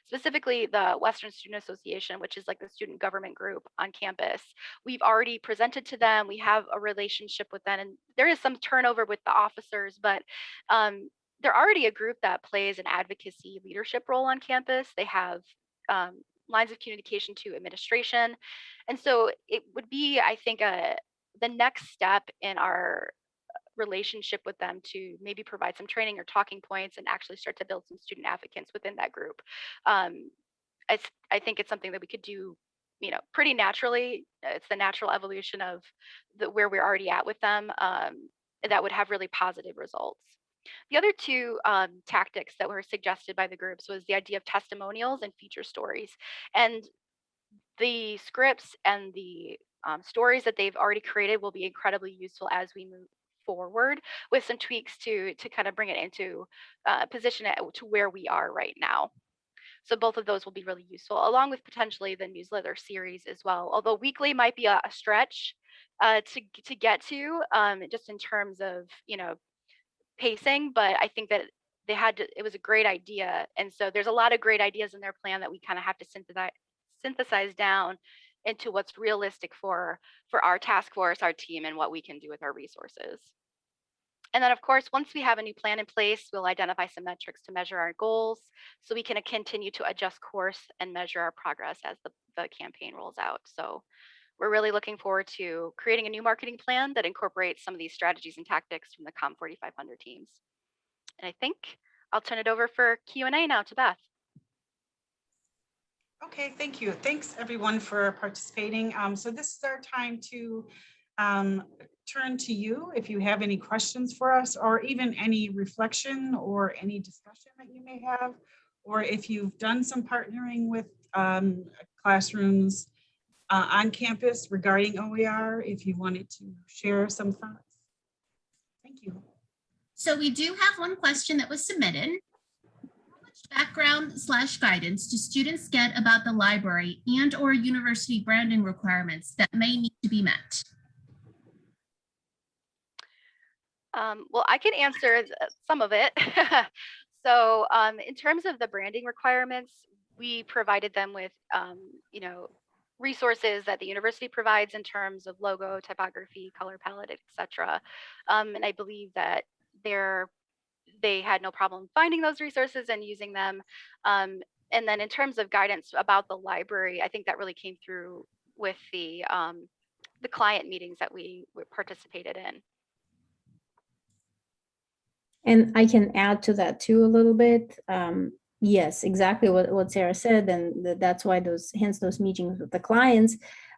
specifically the Western Student Association, which is like the student government group on campus. We've already presented to them. We have a relationship with them, and there is some turnover with the officers, but um, they're already a group that plays an advocacy leadership role on campus. They have um, lines of communication to administration. And so it would be, I think, a, the next step in our relationship with them to maybe provide some training or talking points and actually start to build some student advocates within that group. Um, I, I think it's something that we could do you know pretty naturally it's the natural evolution of the where we're already at with them um, that would have really positive results the other two um, tactics that were suggested by the groups was the idea of testimonials and feature stories. And the scripts and the um, stories that they've already created will be incredibly useful as we move forward with some tweaks to to kind of bring it into uh, position it to where we are right now. So both of those will be really useful, along with potentially the newsletter series as well. Although weekly might be a, a stretch uh, to to get to, um, just in terms of you know pacing. But I think that they had to, it was a great idea, and so there's a lot of great ideas in their plan that we kind of have to synthesize synthesize down into what's realistic for for our task force, our team, and what we can do with our resources. And then, of course, once we have a new plan in place, we'll identify some metrics to measure our goals so we can continue to adjust course and measure our progress as the, the campaign rolls out. So we're really looking forward to creating a new marketing plan that incorporates some of these strategies and tactics from the COM 4500 teams. And I think I'll turn it over for Q&A now to Beth. Okay, thank you. Thanks, everyone, for participating. Um, So this is our time to um, turn to you if you have any questions for us, or even any reflection or any discussion that you may have, or if you've done some partnering with um, classrooms uh, on campus regarding OER, if you wanted to share some thoughts. Thank you. So we do have one question that was submitted. How much background slash guidance do students get about the library and or university branding requirements that may need to be met? Um, well, I can answer some of it. so, um, in terms of the branding requirements, we provided them with, um, you know, resources that the university provides in terms of logo, typography, color palette, etc. Um, and I believe that they're they had no problem finding those resources and using them. Um, and then in terms of guidance about the library, I think that really came through with the um, the client meetings that we participated in. And I can add to that too a little bit. Um, yes, exactly what, what Sarah said, and th- that's why those, hence those meetings with the clients.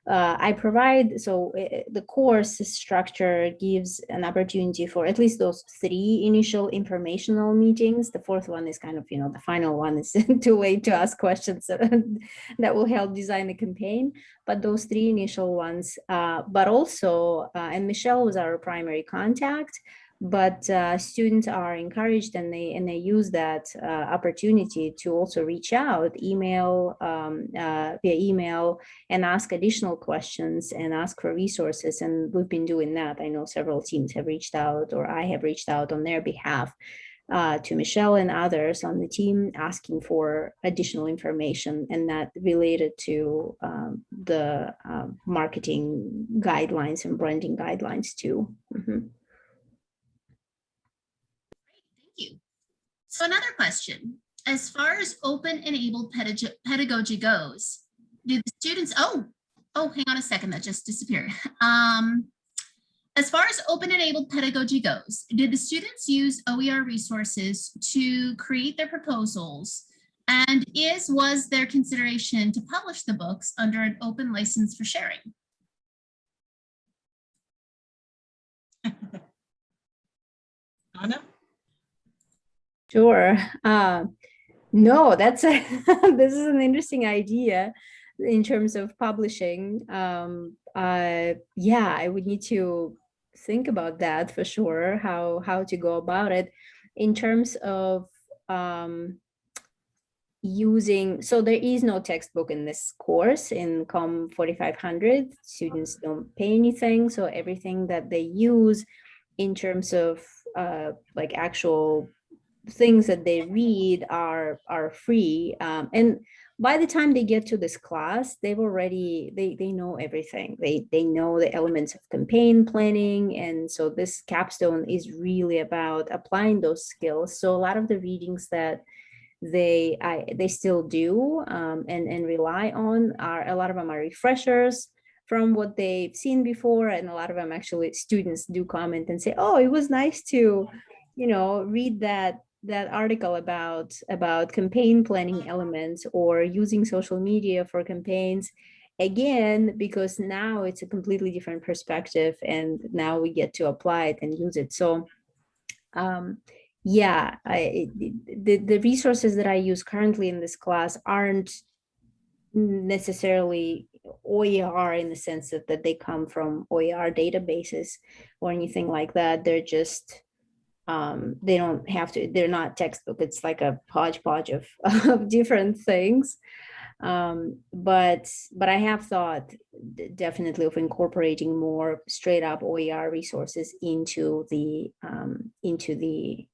Uh, I provide, so uh, the course structure gives an opportunity for at least those three initial informational meetings. The fourth one is kind of, you know, the final one is too late to ask questions that will help design the campaign. But those three initial ones, uh, but also, uh, and Michelle was our primary contact but uh, students are encouraged and they and they use that uh, opportunity to also reach out email um, uh, via email and ask additional questions and ask for resources and we've been doing that i know several teams have reached out or i have reached out on their behalf uh, to Michelle and others on the team asking for additional information and that related to um, the uh, marketing guidelines and branding guidelines too. Mhm. Thank you. So another question, as far as open enabled pedag- pedagogy goes, do the students, oh, oh, hang on a second, that just disappeared. Um, as far as open enabled pedagogy goes, did the students use OER resources to create their proposals? And is, was there consideration to publish the books under an open license for sharing? Anna? Sure. Uh, no, that's a, this is an interesting idea in terms of publishing. Um, uh, yeah, I would need to think about that for sure. How how to go about it in terms of um, using. So there is no textbook in this course in Com 4500. Students don't pay anything, so everything that they use in terms of uh, like actual things that they read are are free um, and by the time they get to this class they've already they they know everything. They they know the elements of campaign planning and so this capstone is really about applying those skills. So a lot of the readings that they I they still do um, and and rely on are a lot of them are refreshers from what they've seen before and a lot of them actually students do comment and say oh it was nice to you know read that that article about about campaign planning elements or using social media for campaigns again because now it's a completely different perspective and now we get to apply it and use it so um yeah I, the, the resources that i use currently in this class aren't necessarily OER in the sense that, that they come from OER databases or anything like that. They're just um, they don't have to, they're not textbook, it's like a hodgepodge of, of different things. Um, but, but I have thought definitely of incorporating more straight up OER resources into the, um, into the,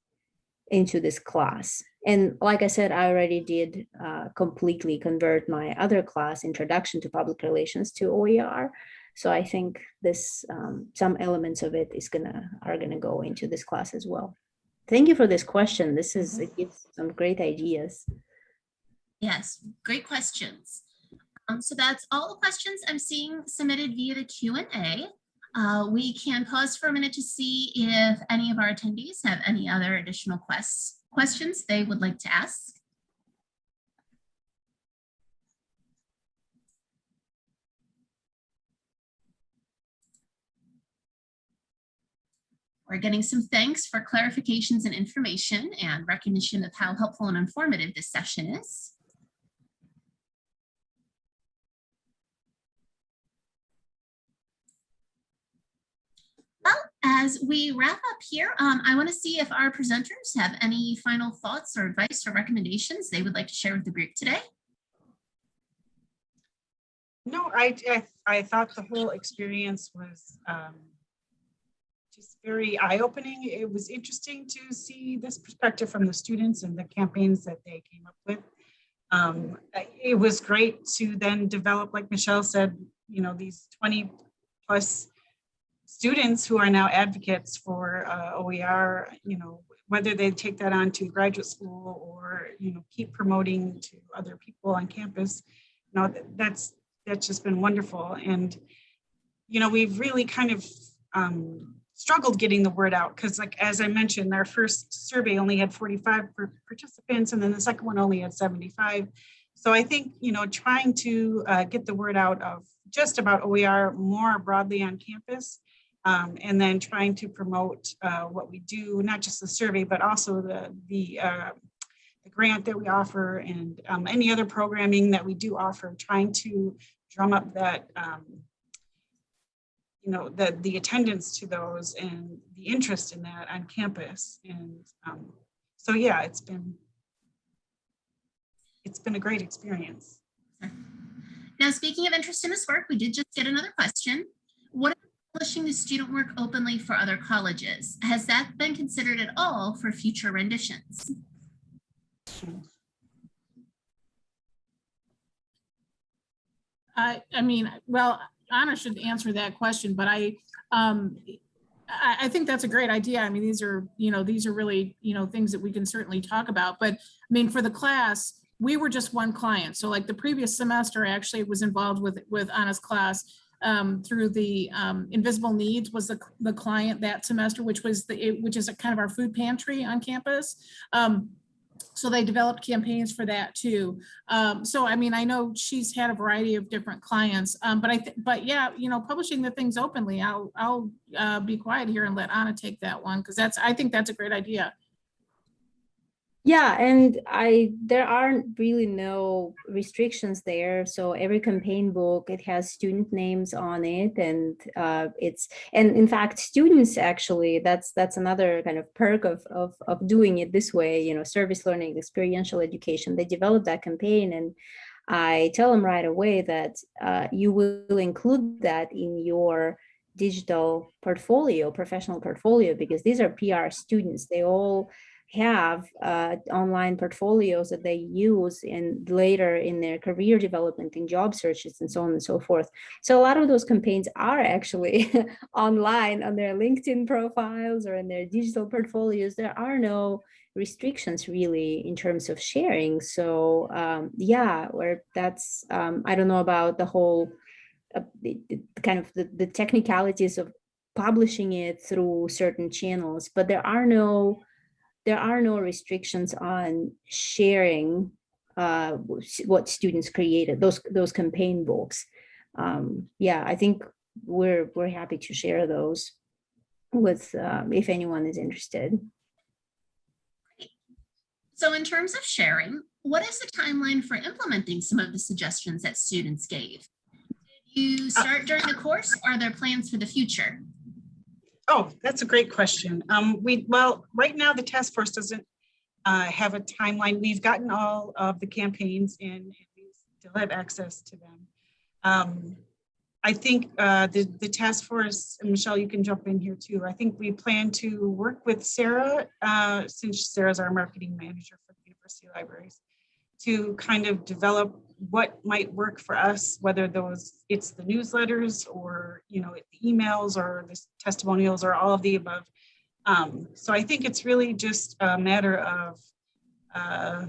into this class. And like I said, I already did uh, completely convert my other class, Introduction to Public Relations to OER. So I think this, um, some elements of it is gonna, are gonna go into this class as well. Thank you for this question. This is, it gives some great ideas. Yes, great questions. Um, so that's all the questions I'm seeing submitted via the Q and A. Uh, we can pause for a minute to see if any of our attendees have any other additional quests, questions they would like to ask. We're getting some thanks for clarifications and information and recognition of how helpful and informative this session is. Well, as we wrap up here, um, I want to see if our presenters have any final thoughts or advice or recommendations they would like to share with the group today. No, I, I, I thought the whole experience was um, very eye-opening. It was interesting to see this perspective from the students and the campaigns that they came up with. Um, it was great to then develop, like Michelle said, you know, these 20 plus students who are now advocates for uh, OER, you know, whether they take that on to graduate school or, you know, keep promoting to other people on campus. You know, that's that's just been wonderful. And, you know, we've really kind of um, struggled getting the word out because like, as I mentioned, our first survey only had 45 participants and then the second one only had 75. So I think, you know, trying to uh, get the word out of just about OER more broadly on campus um, and then trying to promote uh, what we do, not just the survey, but also the, the uh, grant that we offer and um, any other programming that we do offer, trying to drum up that, um, you know, the, the attendance to those and the interest in that on campus. And um, so, yeah, it's been, it's been a great experience. Now, speaking of interest in this work, we did just get another question. What about publishing the student work openly for other colleges? Has that been considered at all for future renditions? I, I mean, well, Anna should answer that question, but I, um, I, I think that's a great idea. I mean, these are, you know, these are really, you know, things that we can certainly talk about. But I mean, for the class, we were just one client. So like the previous semester, I actually was involved with, with Anna's class um, through the um, Invisible Needs was the, the client that semester, which was the, it- which is a kind of our food pantry on campus. Um, so they developed campaigns for that too. Um, so I mean, I know she's had a variety of different clients, um, but I, but yeah, you know, publishing the things openly, I'll, I'll uh, be quiet here and let Anna take that one because that's, I think that's a great idea. Yeah, and I there aren't really no restrictions there. So every campaign book it has student names on it, and uh, it's and in fact students actually that's that's another kind of perk of of of doing it this way. You know, service learning, experiential education. They develop that campaign, and I tell them right away that uh, you will include that in your digital portfolio, professional portfolio, because these are PR students. They all have uh, online portfolios that they use in later in their career development in job searches and so on and so forth. So a lot of those campaigns are actually online on their LinkedIn profiles or in their digital portfolios. There are no restrictions really in terms of sharing. So um, yeah, where that's, um, I don't know about the whole, uh, the, the kind of the, the technicalities of publishing it through certain channels, but there are no there are no restrictions on sharing uh, what students created, those those campaign books. Um, yeah, I think we're we're happy to share those with um, if anyone is interested. So in terms of sharing, what is the timeline for implementing some of the suggestions that students gave? Did you start during the course? Or are there plans for the future? Oh, that's a great question. Um, we, well, right now, the task force doesn't uh, have a timeline. We've gotten all of the campaigns in, and we still have access to them. Um, I think uh, the, the task force, and Michelle, you can jump in here too. I think we plan to work with Sarah, uh, since Sarah's our marketing manager for the university libraries, to kind of develop what might work for us, whether those, it's the newsletters or, you know, the emails or the testimonials or all of the above. Um, so I think it's really just a matter of uh,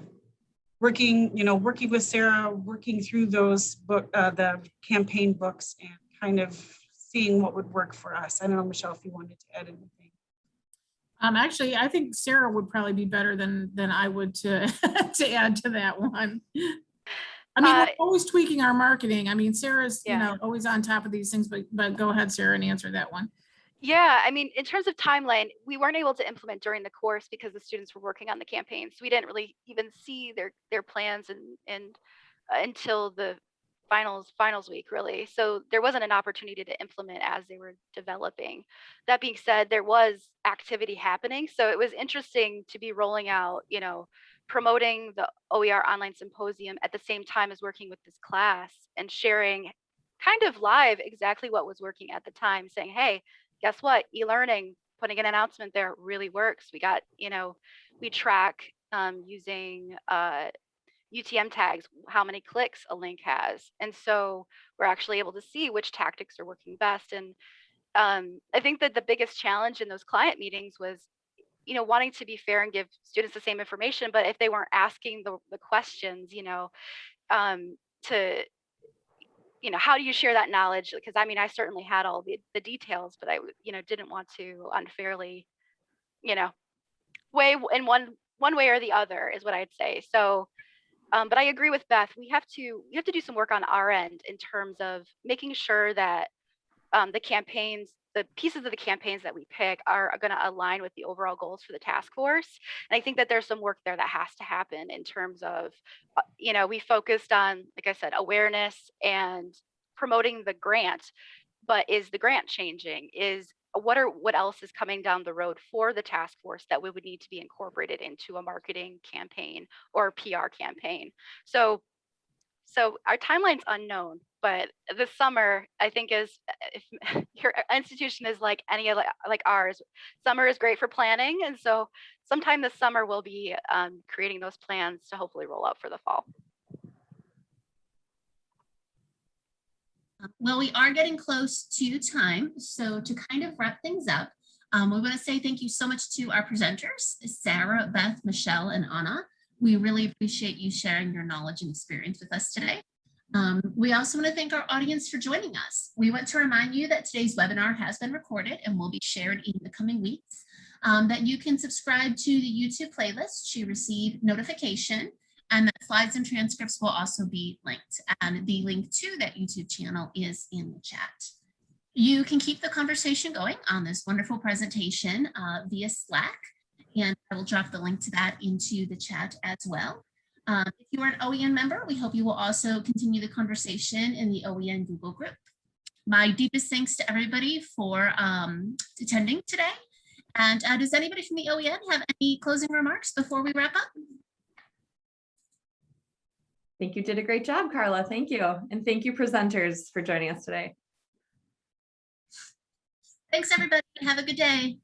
working, you know, working with Sarah, working through those book, uh, the campaign books and kind of seeing what would work for us. I don't know, Michelle, if you wanted to add anything. Um, actually, I think Sarah would probably be better than, than I would to, to add to that one. I mean, we're Uh, always tweaking our marketing. I mean, Sarah's, you know, always on top of these things, but, but go ahead, Sarah, and answer that one. Yeah, I mean, in terms of timeline, we weren't able to implement during the course because the students were working on the campaigns. We didn't really even see their their plans and and uh, until the finals finals week really. So there wasn't an opportunity to implement as they were developing. That being said, there was activity happening, so it was interesting to be rolling out, you know, promoting the OER online symposium at the same time as working with this class and sharing kind of live exactly what was working at the time, saying, "Hey, guess what? E-learning, putting an announcement there really works. We got, you know, we track um, using uh, UTM tags, how many clicks a link has. And so we're actually able to see which tactics are working best. And um, I think that the biggest challenge in those client meetings was, you know, wanting to be fair and give students the same information, but if they weren't asking the, the questions, you know, um, to you know, how do you share that knowledge? Because I mean, I certainly had all the, the details, but I, you know, didn't want to unfairly, you know, weigh in one one way or the other is what I'd say. So, um, but I agree with Beth. We have to we have to do some work on our end in terms of making sure that um, the campaigns, the pieces of the campaigns that we pick are, going to align with the overall goals for the task force. And I think that there's some work there that has to happen in terms of uh, you know, we focused on, like I said, awareness and promoting the grant, but is the grant changing? Is what are what else is coming down the road for the task force that we would need to be incorporated into a marketing campaign or PR campaign? So so our timeline's unknown, but this summer I think is if your institution is like any other like ours, summer is great for planning, and so sometime this summer we'll be um, creating those plans to hopefully roll out for the fall. Well, we are getting close to time, so to kind of wrap things up, um, we want to say thank you so much to our presenters, Sarah, Beth, Michelle, and Anna. We really appreciate you sharing your knowledge and experience with us today. Um, we also want to thank our audience for joining us. We want to remind you that today's webinar has been recorded and will be shared in the coming weeks. Um, that you can subscribe to the YouTube playlist to receive notification and that slides and transcripts will also be linked. And the link to that YouTube channel is in the chat. You can keep the conversation going on this wonderful presentation uh, via Slack. And I will drop the link to that into the chat as well. Um, if you are an OEN member, we hope you will also continue the conversation in the OEN Google group. My deepest thanks to everybody for um, attending today. And uh, does anybody from the OEN have any closing remarks before we wrap up? I think you did a great job, Carla. Thank you. And thank you presenters for joining us today. Thanks, everybody. Have a good day.